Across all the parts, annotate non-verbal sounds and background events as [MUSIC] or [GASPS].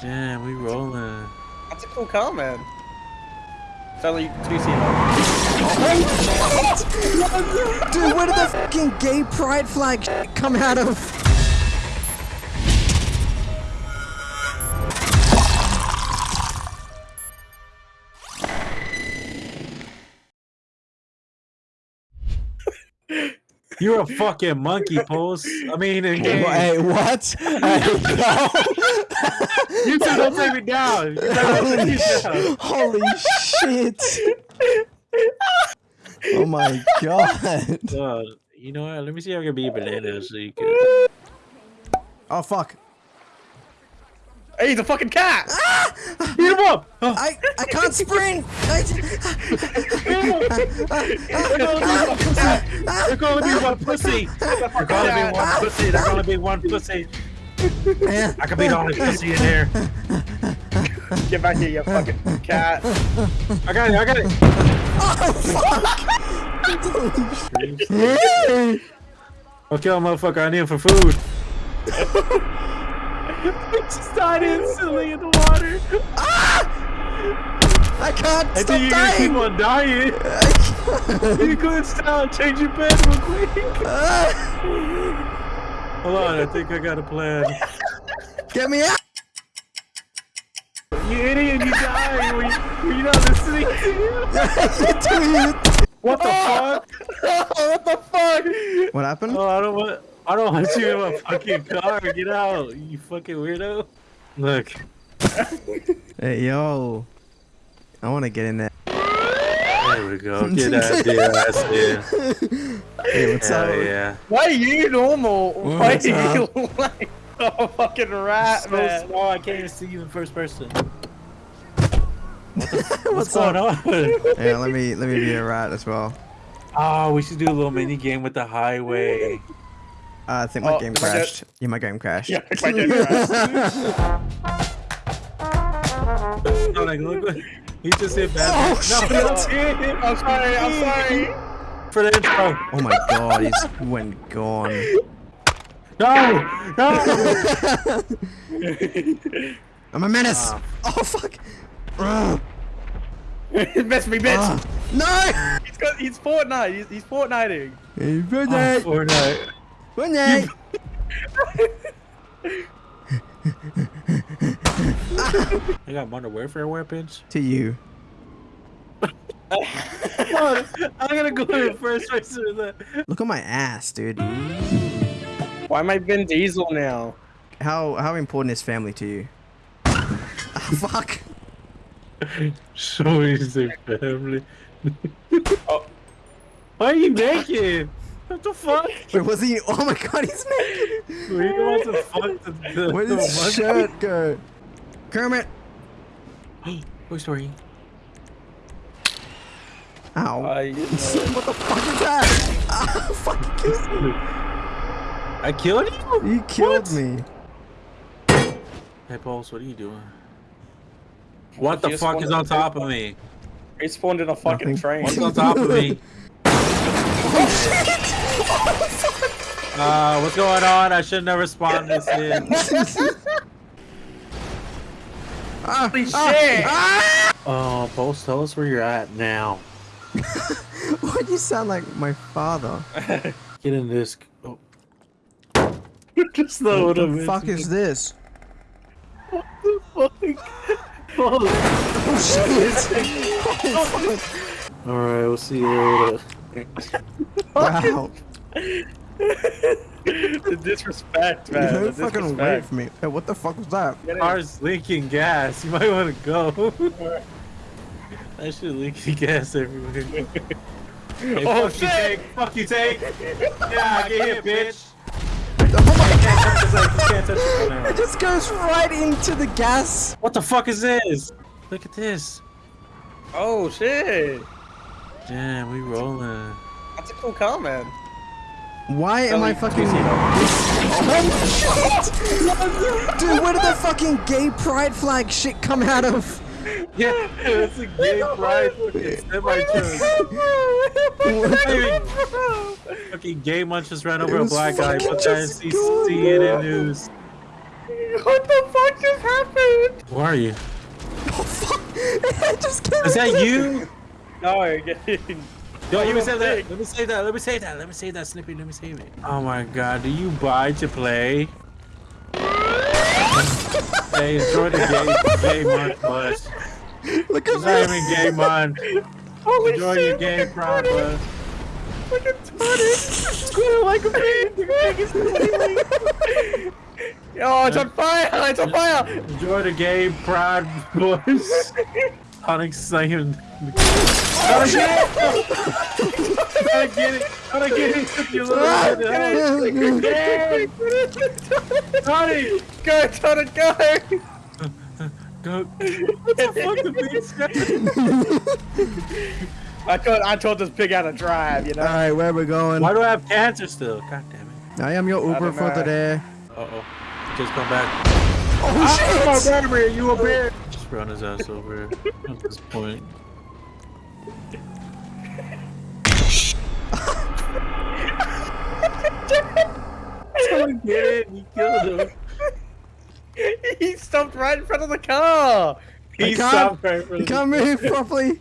Damn, we rolling. That's a cool car, man. It's only two seater. Dude, where did the fucking gay pride flag [LAUGHS] come out of? You're a fucking monkey, post. I mean, in game. Hey, what? Hey, [LAUGHS] You two don't take me down. You me down. Holy shit! Oh my god! Uh, you know what? Let me see if I can be a banana so you can. Oh fuck! Hey, he's a fucking cat! Beat him up! Oh, I I can't sprint. I, they're gonna be one pussy. They're gonna be one pussy. They're gonna be one pussy. I can beat all this pussy in here. Get back here, you fucking cat. I got it. I got it. Oh, I'll kill a motherfucker. I need him for food. [LAUGHS] just died instantly in the water. Ah! I can't I stop think you're gonna keep dying. on dying. [LAUGHS] You couldn't stop. Change your bed real quick. Ah. Hold on. I think I got a plan. Get me out! You idiot. You died. Were you, were you not listening to you? [LAUGHS] [LAUGHS] What the fuck? what the fuck? What happened? Oh, I don't want. I don't want you in my fucking car. Get out, you fucking weirdo. Look. Hey yo, I want to get in there. There we go. Get that dear ass in. Hey, what's Hell up? yeah. Why are you normal? Why What's are you up? [LAUGHS] like a fucking rat, So man? small, I can't even see you in first person. [LAUGHS] What's, What's going on? Yeah, let me let me be a rat as well. Oh, we should do a little mini game with the highway. Uh, I think my Oh, game my God. crashed. Yeah, my game crashed. Yeah, my game crashed. No, [LAUGHS] like, look, look. He just hit bad. Oh, no, shit. no, I'm sorry, I'm sorry. For the intro. Oh my god, he's went gone. No! No! [LAUGHS] I'm a menace. Ah. Oh fuck. Ugh. [LAUGHS] Miss me, bitch. Ah. No. He's got, he's Fortnite. He's, he's Fortniting. Hey, Oh, Fortnite. Fortnite. Fortnite. I got modern warfare weapons. To you. On, I'm gonna go in first person with that. Look at my ass, dude. Why am I Vin Diesel now? How how important is family to you? Ah, fuck. [LAUGHS] So easy, family. [LAUGHS] Oh. Why are you naked? What the fuck? [LAUGHS] Wait, was he? Oh my god, he's naked. Were you about to fuck the, the, Where did his shirt go? Kermit. Hey, Toy Story. Ow. Uh, [LAUGHS] you know. what the fuck is that? [LAUGHS] Ah, fuck, you killed me. I killed you? You killed What? me. Hey, Pulse, what are you doing? What the fuck is on top of me? He spawned in a fucking Nothing. train. What's on top of me? Uh, what's going on? I should never spawn this [LAUGHS] in. Ah, Holy shit! ah! Oh, Pulse, tell us where you're at now. [LAUGHS] Why do you sound like my father? [LAUGHS] Get in this. Oh. Just know What what, the fuck is this? What the fuck? Pulse. Oh shit! Alright, we'll see you later. wow. The disrespect, man. Don't the fucking disrespect. wait for me. Hey, what the fuck was that? Get. Car's leaking gas. [LAUGHS] You might want to go. that shit leaking gas everywhere. [LAUGHS] Hey, Oh, fuck you, shit! tank. Fuck you, take. Yeah, get hit, bitch. Oh my You can't touch this, like, you can't touch this right It just goes right into the gas. What the fuck is this? Look at this. Oh shit! Damn, we rolling. That's a cool car, man. Why am I fucking? Oh shit! Dude, where did the fucking gay pride flag shit come out of? [LAUGHS] Yeah, it's a gay pride fucking semi truck. Fucking gay munch just ran over a black guy. fucking Put that in just C- going CNN up. news. What the fuck just happened? Where are you? [LAUGHS] Oh fuck! [LAUGHS] I just killed Is that you? No, getting. Yo, you you save that. Let me save that. Let me save that. Let me save that, Snippy. Let me save it. Oh my god, do you buy to play? [LAUGHS] hey, enjoy the game, game month, bus. Look It's not at even me. game month. Holy Enjoy shit! your game, Prime bus. Look at Tony. Squealing like a pig. [LAUGHS] The pig is squealing. Oh, it's on fire! It's on fire! Enjoy the game, Pride boys. Sonic saying. Gotta get it! Gotta get it! Gotta get it! You little Ah, bit of help. Sonic! Go, Tony, go! Go! What the fuck the beast? I told, I told this pig how to drive, you know? All right, where we going? Why do I have cancer still? God damn it. I am your Uber don't for know. today. Uh oh. Just come back. Oh Oh, shit! Vladimir, you a bear! Just run his ass over at this point. Someone [LAUGHS] get it! He killed him. he stopped right in front of the car! I He can't- stopped right in front You of can't move properly.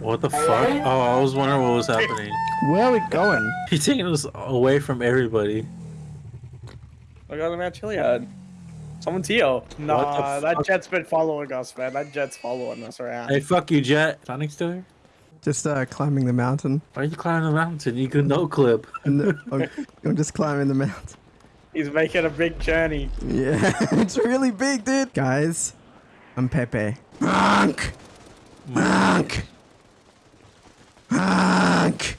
What the fuck? Oh, I was wondering what was happening. Where are we going? He's taking us away from everybody. I got him at Chiliad. Someone's here. Nah, the that jet's been following us, man. That jet's following us around. Hey, fuck you, Jet. Sonic still here? Just uh, climbing the mountain. Why are you climbing the mountain? You can no clip. [LAUGHS] And the, I'm, I'm just climbing the mountain. He's making a big journey. Yeah, [LAUGHS] it's really big, dude. Guys, I'm Pepe. Honk! Honk! Honk!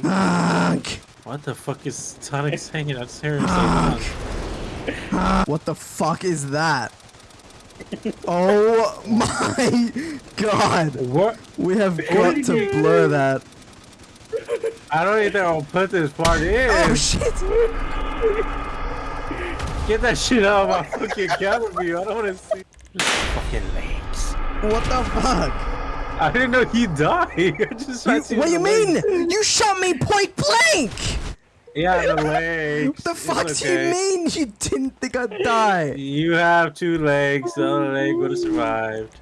Honk! What the fuck is Sonic saying? I just hear him say Sonic. [GASPS] What the fuck is that? Oh [LAUGHS] my god! What? We have got to blur that. I don't even think I'll put this part in. Oh shit! Get that shit out of my fucking camera view. I don't want to see. Fucking legs. What the fuck? I didn't know he died. [LAUGHS] I just You, what do the you mean? You shot me point blank! Yeah, the legs. What the fuck do you mean you didn't think I'd die? You have two legs. The other leg would have survived.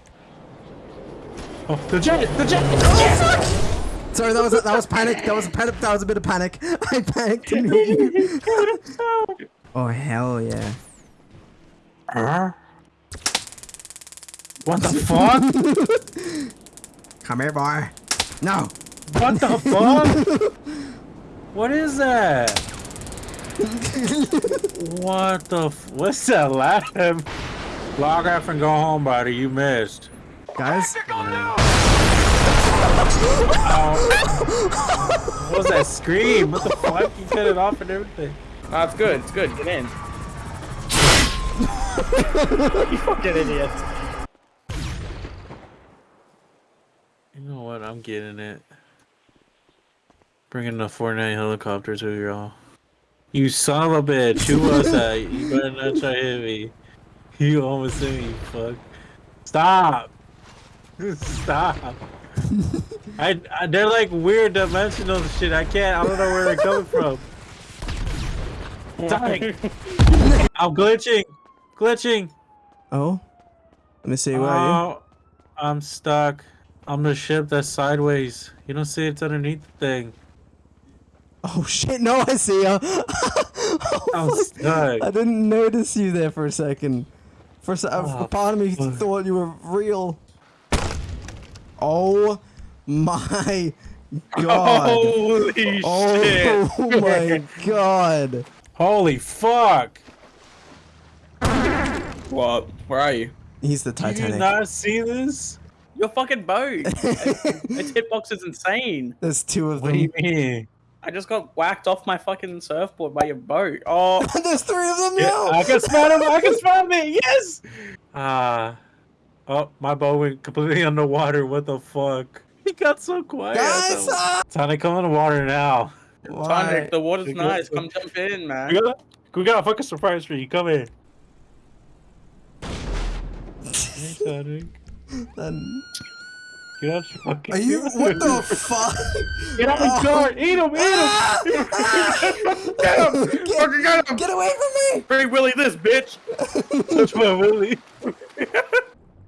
Oh, the jet! The jet! Oh fuck! Sorry, that was a, that was panic. That was a panic. That was a bit of panic. [LAUGHS] I panicked [LAUGHS] immediately. oh hell yeah! Huh? What the fuck? [LAUGHS] Come here, boy. No. what the fuck? What is that? What the? F- What's that laugh? Log off and go home, buddy. You missed. Guys, Oh. what was that scream? What the fuck? You cut it off and everything. Ah, it's good. It's good. Get in. you fucking idiot. You know what? I'm getting it. Bringing the Fortnite helicopter to y'all. You son of a bitch. Who was that? You better not try to hit me. You almost hit me, you fuck. Stop. Stop. I, I they're like weird dimensional shit. I can't. I don't know where they're coming from. Sonic. I'm glitching. Glitching. oh, let me see. Where Oh, I'm stuck. I'm the ship that's sideways. You don't see it's underneath the thing. Oh shit! No, I see ya. [LAUGHS] oh, fuck. I didn't notice you there for a second. For a, se- Oh, part of me fuck. thought you were real. Oh my god! [LAUGHS] Holy shit. Oh my god! Holy fuck! What? Where are you? He's the Titanic. Did you not see this? Your fucking boat. [LAUGHS] its hitbox is insane. There's two of What them. do you mean? I just got whacked off my fucking surfboard by your boat. Oh, [LAUGHS] There's three of them Yeah, now. I can spot him! I can [LAUGHS] spot him! Yes! Ah. oh, my boat went completely [LAUGHS] underwater. What the fuck? He got so quiet. Guys, ah! Time to come in the water now. Why? Tonic, the water's We nice. got- Come jump in, man. We got, we got a fucking surprise for you. Come in. Hey, Sonic. Then- Get out your fucking Are you? [LAUGHS] What the fuck? Get out of the oh. car! Eat him! Eat him! Ah! [LAUGHS] Get him! Get- Fucking get him! Get away from me! Free Willy this, bitch! Touch my willy. I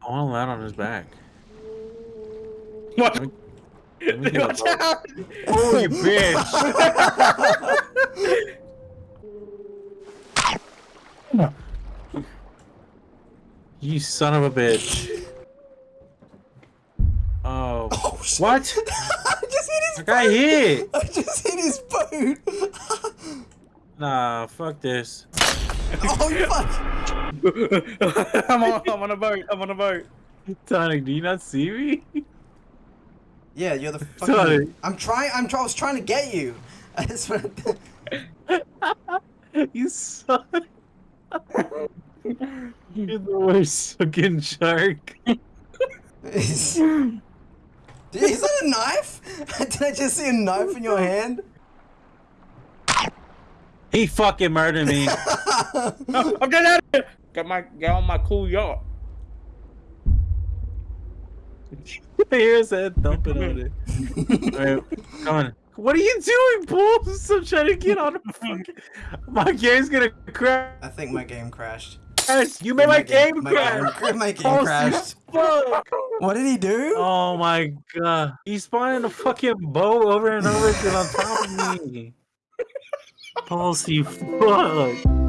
want to land on his back. What? Let me get a Watch out! Oh, you bitch! [LAUGHS] You son of a bitch. What? [LAUGHS] I just hit his I got hit! [LAUGHS] I just hit his boat. [LAUGHS] Nah, fuck this. oh fuck! I'm on, I'm on a boat. I'm on a boat. Tonic, do you not see me? Yeah, you're the fucking. I'm trying. I'm. Try, I was trying to get you. I just went. you suck. You're the worst fucking shark. Is, is that a knife? [LAUGHS] Did I just see a knife in your hand? He fucking murdered me. [LAUGHS] [LAUGHS] I'm getting out of here. Got my get on my cool yacht. Here's that uh, dumping on it. Alright, come on. What are you doing, Pulse? I'm trying to get on the fucking. My game's gonna crash. I think my game crashed. You made my, game my crash. game, my game Oh, [LAUGHS] crashed. Fuck. What did he do? Oh my god. He's spawning a fucking boat over and over again on top of me. [LAUGHS] Pulse, you fuck.